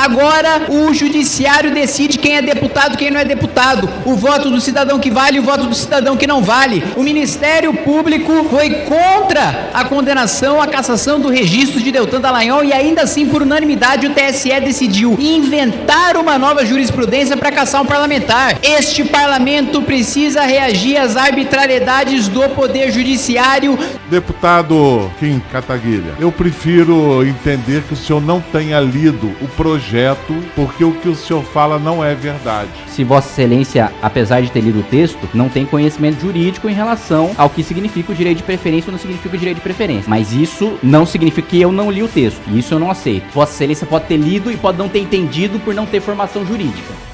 Agora o judiciário decide quem é deputado, quem não é deputado. O voto do cidadão que vale e o voto do cidadão que não vale. O Ministério Público foi contra a condenação, a cassação do registro de Deltan Dallagnol e ainda assim, por unanimidade, o TSE decidiu inventar uma nova jurisprudência para caçar um parlamentar. Este parlamento precisa reagir às arbitrariedades do Poder Judiciário. Deputado Kim Kataguilha, eu prefiro entender que o senhor não tenha lido o projeto, porque o que o senhor fala não é verdade. Se Vossa Excelência, apesar de ter lido o texto, não tem conhecimento jurídico em relação ao que significa o direito de preferência ou não significa o direito de preferência. Mas isso não significa que eu não li o texto. Isso eu não aceito. Vossa Excelência pode ter lido e pode não ter entendido por não ter formação jurídica.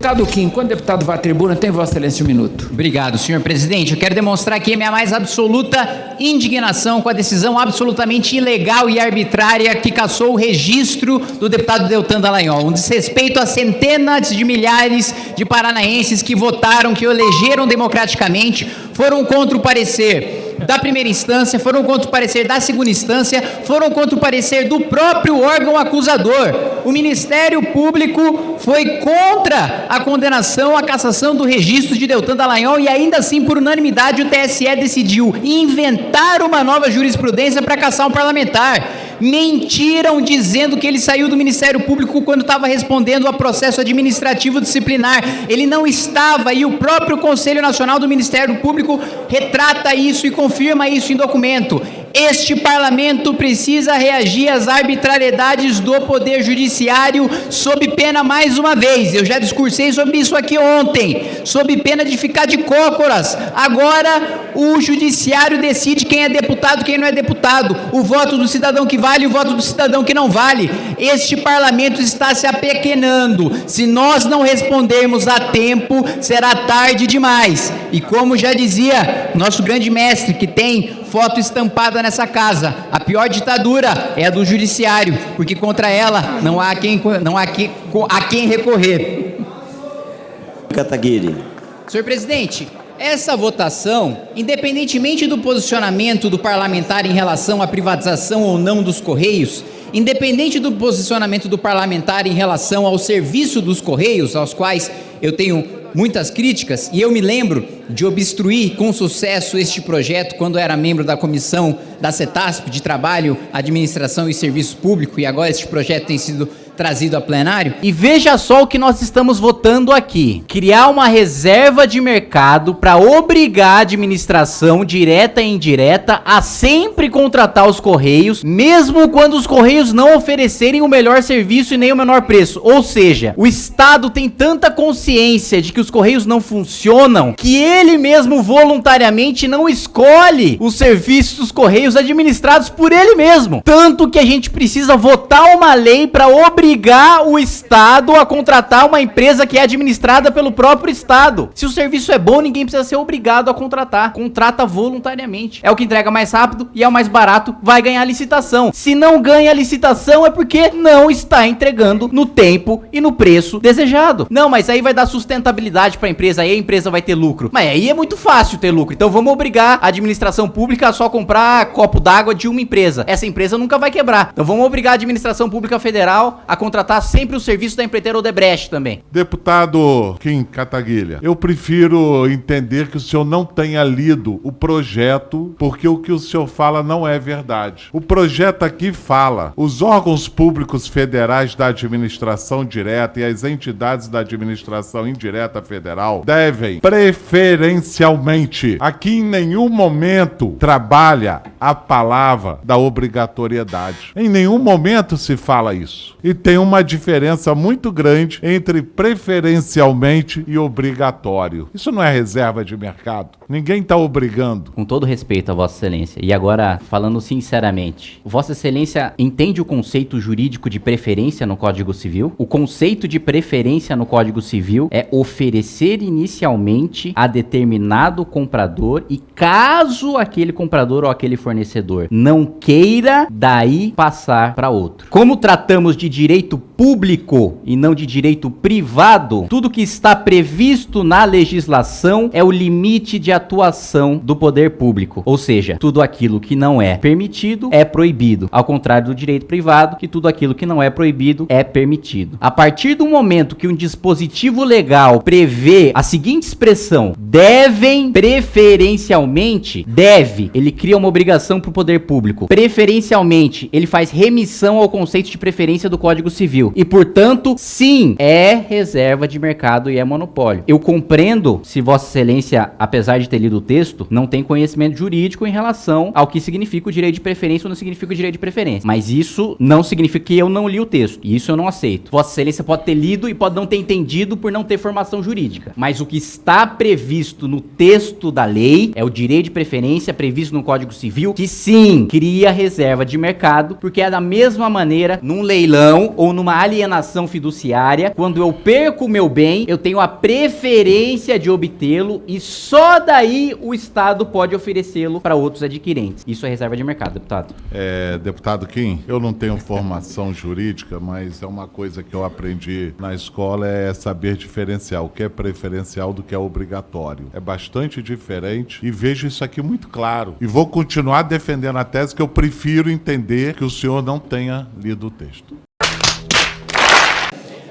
Deputado Kim, quando o deputado vai à tribuna, tem Vossa Excelência um minuto. Obrigado, senhor presidente. Eu quero demonstrar aqui a minha mais absoluta indignação com a decisão absolutamente ilegal e arbitrária que cassou o registro do deputado Deltan Dallagnol. Um desrespeito a centenas de milhares de paranaenses que votaram, que elegeram democraticamente, foram contra o parecer da primeira instância, foram contra o parecer da segunda instância, foram contra o parecer do próprio órgão acusador. O Ministério Público foi contra a condenação, a cassação do registro de Deltan Dallagnol e ainda assim, por unanimidade, o TSE decidiu inventar uma nova jurisprudência para caçar um parlamentar mentiram dizendo que ele saiu do Ministério Público quando estava respondendo a processo administrativo disciplinar. Ele não estava e o próprio Conselho Nacional do Ministério Público retrata isso e confirma isso em documento. Este parlamento precisa reagir às arbitrariedades do Poder Judiciário sob pena mais uma vez. Eu já discursei sobre isso aqui ontem, sob pena de ficar de cócoras. Agora o Judiciário decide quem é deputado, quem não é deputado. O voto do cidadão que vale e o voto do cidadão que não vale. Este parlamento está se apequenando. Se nós não respondermos a tempo, será tarde demais. E como já dizia nosso grande mestre, que tem foto estampada nessa casa. A pior ditadura é a do judiciário, porque contra ela não há quem, não há quem, a quem recorrer. Kataguiri. Senhor presidente, essa votação, independentemente do posicionamento do parlamentar em relação à privatização ou não dos Correios, independente do posicionamento do parlamentar em relação ao serviço dos Correios, aos quais eu tenho muitas críticas, e eu me lembro de obstruir com sucesso este projeto quando era membro da comissão da CETASP de Trabalho, Administração e Serviço Público, e agora este projeto tem sido trazido a plenário. E veja só o que nós estamos votando aqui. Criar uma reserva de mercado para obrigar a administração direta e indireta a sempre contratar os Correios, mesmo quando os Correios não oferecerem o melhor serviço e nem o menor preço. Ou seja, o Estado tem tanta consciência de que os Correios não funcionam que ele mesmo voluntariamente não escolhe os serviços dos Correios administrados por ele mesmo. Tanto que a gente precisa votar uma lei para obrigar obrigar o Estado a contratar uma empresa que é administrada pelo próprio Estado. Se o serviço é bom, ninguém precisa ser obrigado a contratar. Contrata voluntariamente. É o que entrega mais rápido e é o mais barato, vai ganhar licitação. Se não ganha licitação é porque não está entregando no tempo e no preço desejado. Não, mas aí vai dar sustentabilidade para a empresa, aí a empresa vai ter lucro. Mas aí é muito fácil ter lucro. Então vamos obrigar a administração pública a só comprar copo d'água de uma empresa. Essa empresa nunca vai quebrar. Então vamos obrigar a administração pública federal a contratar sempre o serviço da empreiteira Odebrecht também. Deputado Kim Kataguilha, eu prefiro entender que o senhor não tenha lido o projeto, porque o que o senhor fala não é verdade. O projeto aqui fala: os órgãos públicos federais da administração direta e as entidades da administração indireta federal devem preferencialmente, aqui em nenhum momento trabalha a palavra da obrigatoriedade. Em nenhum momento se fala isso. E tem uma diferença muito grande entre preferencialmente e obrigatório. Isso não é reserva de mercado. Ninguém está obrigando. Com todo respeito a Vossa Excelência, e agora falando sinceramente, Vossa Excelência entende o conceito jurídico de preferência no Código Civil? O conceito de preferência no Código Civil é oferecer inicialmente a determinado comprador e caso aquele comprador ou aquele fornecedor não queira, daí passar para outro. Como tratamos de direito direito público e não de direito privado, tudo que está previsto na legislação é o limite de atuação do poder público. Ou seja, tudo aquilo que não é permitido é proibido. Ao contrário do direito privado, que tudo aquilo que não é proibido é permitido. A partir do momento que um dispositivo legal prevê a seguinte expressão: devem preferencialmente, deve, ele cria uma obrigação para o poder público. Preferencialmente, ele faz remissão ao conceito de preferência do Código Civil. E, portanto, sim, é reserva de mercado e é monopólio. Eu compreendo se Vossa Excelência, apesar de ter lido o texto, não tem conhecimento jurídico em relação ao que significa o direito de preferência ou não significa o direito de preferência. Mas isso não significa que eu não li o texto. E isso eu não aceito. Vossa Excelência pode ter lido e pode não ter entendido por não ter formação jurídica. Mas o que está previsto no texto da lei é o direito de preferência previsto no Código Civil, que sim, cria reserva de mercado, porque é da mesma maneira num leilão ou numa alienação fiduciária, quando eu perco o meu bem, eu tenho a preferência de obtê-lo e só daí o Estado pode oferecê-lo para outros adquirentes. Isso é reserva de mercado, deputado. É, deputado Kim, eu não tenho formação jurídica, mas é uma coisa que eu aprendi na escola é saber diferenciar o que é preferencial do que é obrigatório. É bastante diferente e vejo isso aqui muito claro. E vou continuar defendendo a tese que eu prefiro entender que o senhor não tenha lido o texto.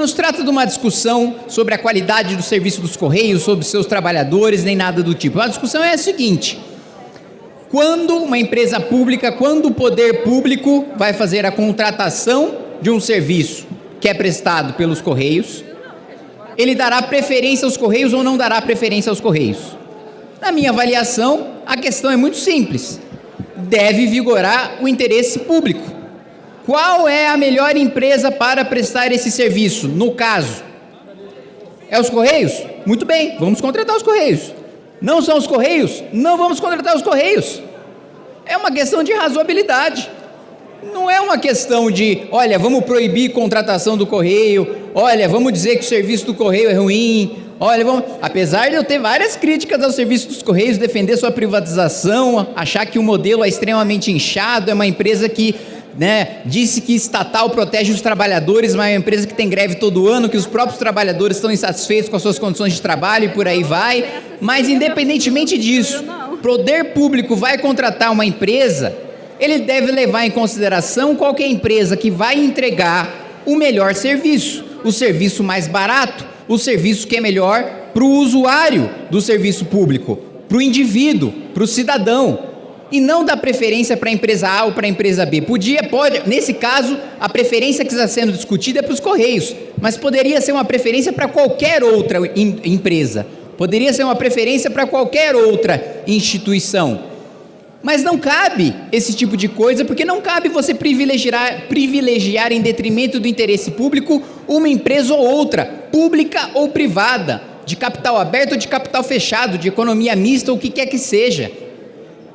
Não se trata de uma discussão sobre a qualidade do serviço dos Correios, sobre seus trabalhadores, nem nada do tipo. A discussão é a seguinte: quando uma empresa pública, quando o poder público vai fazer a contratação de um serviço que é prestado pelos Correios, ele dará preferência aos Correios ou não dará preferência aos Correios? Na minha avaliação, a questão é muito simples. Deve vigorar o interesse público. Qual é a melhor empresa para prestar esse serviço? No caso, é os Correios? Muito bem, vamos contratar os Correios. Não são os Correios? Não vamos contratar os Correios. É uma questão de razoabilidade. Não é uma questão de, olha, vamos proibir contratação do Correio, olha, vamos dizer que o serviço do Correio é ruim, olha, vamos... apesar de eu ter várias críticas ao serviço dos Correios, defender sua privatização, achar que o modelo é extremamente inchado, é uma empresa que né, disse que estatal protege os trabalhadores, mas é uma empresa que tem greve todo ano, que os próprios trabalhadores estão insatisfeitos com as suas condições de trabalho e por aí vai. Mas independentemente disso, poder público vai contratar uma empresa, ele deve levar em consideração qualquer empresa que vai entregar o melhor serviço, o serviço mais barato, o serviço que é melhor para o usuário do serviço público, para o indivíduo, para o cidadão e não dar preferência para a empresa A ou para a empresa B. Podia, pode, nesse caso, a preferência que está sendo discutida é para os Correios, mas poderia ser uma preferência para qualquer outra empresa, poderia ser uma preferência para qualquer outra instituição. Mas não cabe esse tipo de coisa, porque não cabe você privilegiar, privilegiar em detrimento do interesse público uma empresa ou outra, pública ou privada, de capital aberto ou de capital fechado, de economia mista ou o que quer que seja.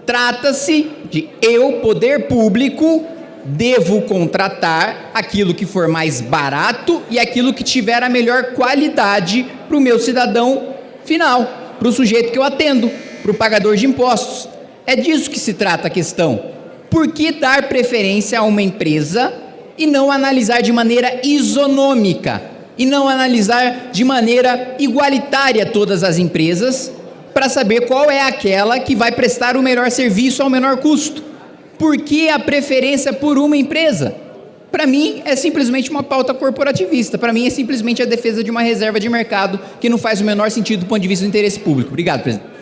Trata-se de eu, poder público, devo contratar aquilo que for mais barato e aquilo que tiver a melhor qualidade para o meu cidadão final, para o sujeito que eu atendo, para o pagador de impostos. É disso que se trata a questão. Por que dar preferência a uma empresa e não analisar de maneira isonômica e não analisar de maneira igualitária todas as empresas para saber qual é aquela que vai prestar o melhor serviço ao menor custo. Por que a preferência por uma empresa? Para mim, é simplesmente uma pauta corporativista. Para mim, é simplesmente a defesa de uma reserva de mercado que não faz o menor sentido do ponto de vista do interesse público. Obrigado, presidente.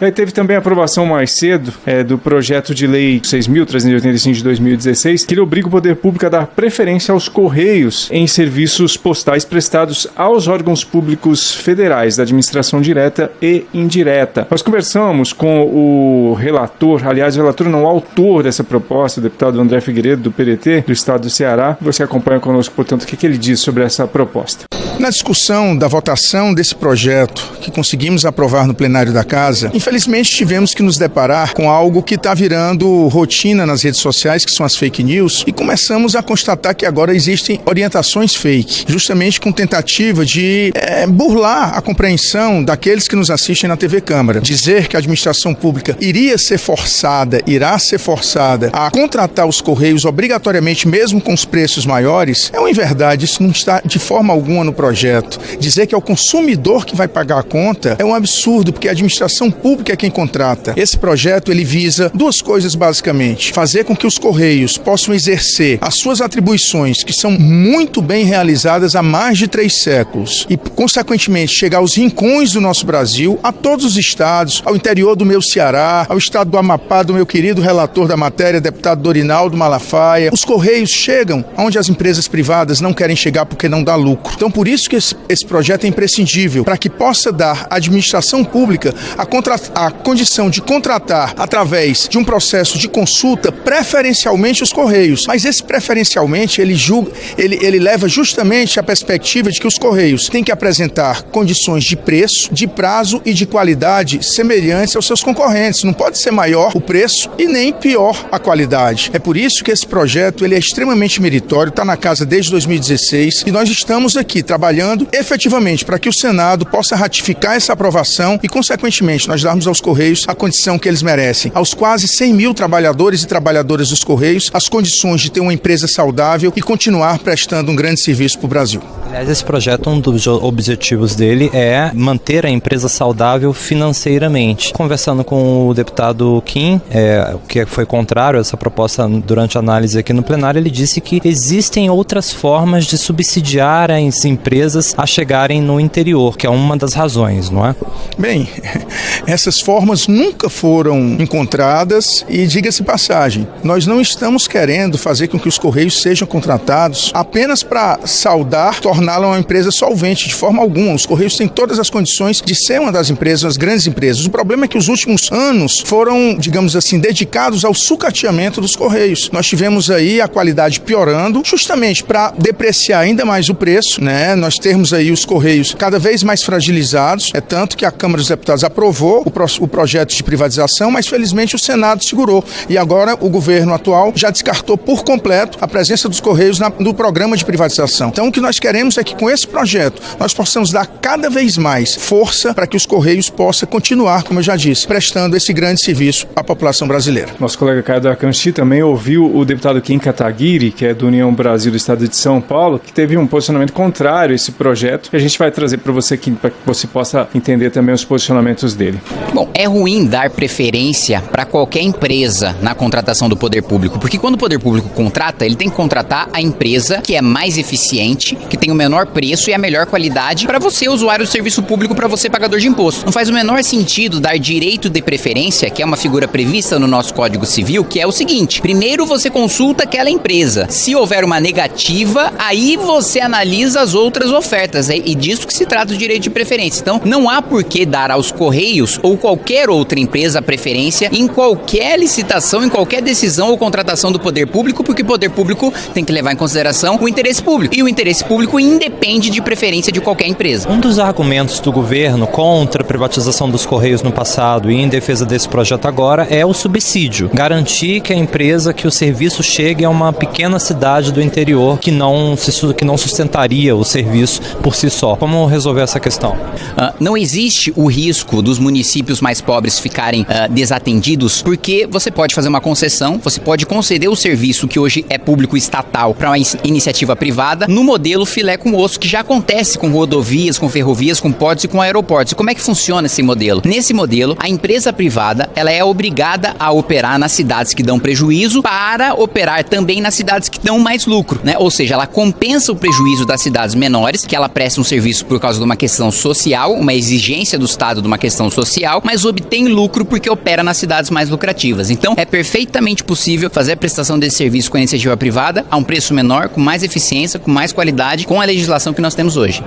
É, teve também a aprovação mais cedo é, do projeto de lei 6.385 de 2016, que ele obriga o poder público a dar preferência aos Correios em serviços postais prestados aos órgãos públicos federais da administração direta e indireta. Nós conversamos com o relator, aliás, o relator não, o autor dessa proposta, o deputado André Figueiredo, do PDT, do estado do Ceará. Você acompanha conosco, portanto, o que, que ele diz sobre essa proposta. Na discussão da votação desse projeto que conseguimos aprovar no plenário da Casa, infelizmente tivemos que nos deparar com algo que está virando rotina nas redes sociais, que são as fake news, e começamos a constatar que agora existem orientações fake, justamente com tentativa de é, burlar a compreensão daqueles que nos assistem na TV Câmara. Dizer que a administração pública iria ser forçada, irá ser forçada a contratar os Correios obrigatoriamente, mesmo com os preços maiores, é uma inverdade. Isso não está de forma alguma no projeto. Dizer que é o consumidor que vai pagar a conta é um absurdo, porque a administração pública é quem contrata. Esse projeto ele visa duas coisas basicamente: fazer com que os Correios possam exercer as suas atribuições, que são muito bem realizadas há mais de três séculos, e, consequentemente, chegar aos rincões do nosso Brasil, a todos os estados, ao interior do meu Ceará, ao estado do Amapá, do meu querido relator da matéria, deputado Dorinaldo Malafaia. Os Correios chegam onde as empresas privadas não querem chegar porque não dá lucro. Então, por isso que esse, esse projeto é imprescindível, para que possa dar à administração pública a, contra, a condição de contratar através de um processo de consulta preferencialmente os Correios. Mas esse preferencialmente, ele, julga, ele, ele leva justamente a perspectiva de que os Correios têm que apresentar condições de preço, de prazo e de qualidade semelhantes aos seus concorrentes. Não pode ser maior o preço e nem pior a qualidade. É por isso que esse projeto ele é extremamente meritório, está na casa desde 2016 e nós estamos aqui trabalhando efetivamente para que o Senado possa ratificar essa aprovação e, consequentemente, nós darmos aos Correios a condição que eles merecem. Aos quase 100 mil trabalhadores e trabalhadoras dos Correios, as condições de ter uma empresa saudável e continuar prestando um grande serviço para o Brasil. Aliás, esse projeto, um dos objetivos dele é manter a empresa saudável financeiramente. Conversando com o deputado Kim, é, que foi contrário a essa proposta durante a análise aqui no plenário, ele disse que existem outras formas de subsidiar as empresas a chegarem no interior, que é uma das razões, não é? Bem, essas formas nunca foram encontradas e diga-se passagem, nós não estamos querendo fazer com que os Correios sejam contratados apenas para saudar, torná-la uma empresa solvente de forma alguma. Os Correios têm todas as condições de ser uma das empresas, das grandes empresas. O problema é que os últimos anos foram, digamos assim, dedicados ao sucateamento dos Correios. Nós tivemos aí a qualidade piorando, justamente para depreciar ainda mais o preço, né? Nós termos aí os Correios cada vez mais fragilizados. É tanto que a Câmara dos Deputados aprovou o, o projeto de privatização, mas felizmente o Senado segurou. E agora o governo atual já descartou por completo a presença dos Correios na, no programa de privatização. Então o que nós queremos é que com esse projeto nós possamos dar cada vez mais força para que os Correios possam continuar, como eu já disse, prestando esse grande serviço à população brasileira. Nosso colega Caio da Canchi também ouviu o deputado Kim Kataguiri, que é do União Brasil do Estado de São Paulo, que teve um posicionamento contrário a esse projeto, que a gente vai trazer para você para que você possa entender também os posicionamentos dele. Bom, é ruim dar preferência para qualquer empresa na contratação do poder público, porque quando o poder público contrata, ele tem que contratar a empresa que é mais eficiente, que tem o menor preço e a melhor qualidade para você, usuário do serviço público, para você, pagador de imposto. Não faz o menor sentido dar direito de preferência, que é uma figura prevista no nosso Código Civil, que é o seguinte: primeiro você consulta aquela empresa. Se houver uma negativa, aí você analisa as outras ofertas. É, e disso que se trata o direito de preferência. Então, não há por que dar aos Correios ou qualquer outra empresa preferência em qualquer licitação, em qualquer decisão ou contratação do poder público, porque o poder público tem que levar em consideração o interesse público. E o interesse público independe de preferência de qualquer empresa. Um dos argumentos do governo contra a privatização dos Correios no passado e em defesa desse projeto agora é o subsídio. Garantir que a empresa, que o serviço chegue a uma pequena cidade do interior que não, se, que não sustentaria o serviço por si só. Como resolver essa questão? Uh, não existe o risco dos municípios mais pobres ficarem uh, desatendidos, porque você pode fazer uma concessão, você pode conceder o serviço que hoje é público estatal para uma iniciativa privada no modelo filé com osso, que já acontece com rodovias, com ferrovias, com portos e com aeroportos. Como é que funciona esse modelo? Nesse modelo, a empresa privada ela é obrigada a operar nas cidades que dão prejuízo para operar também nas cidades que dão mais lucro, né? Ou seja, ela compensa o prejuízo das cidades menores, que ela presta um serviço por causa de uma questão social, uma exigência do Estado de uma questão social, mas obtém lucro porque opera nas cidades mais lucrativas. Então, é perfeitamente possível fazer a prestação desse serviço com a iniciativa privada a um preço menor, com mais eficiência, com mais qualidade, com a legislação que nós temos hoje.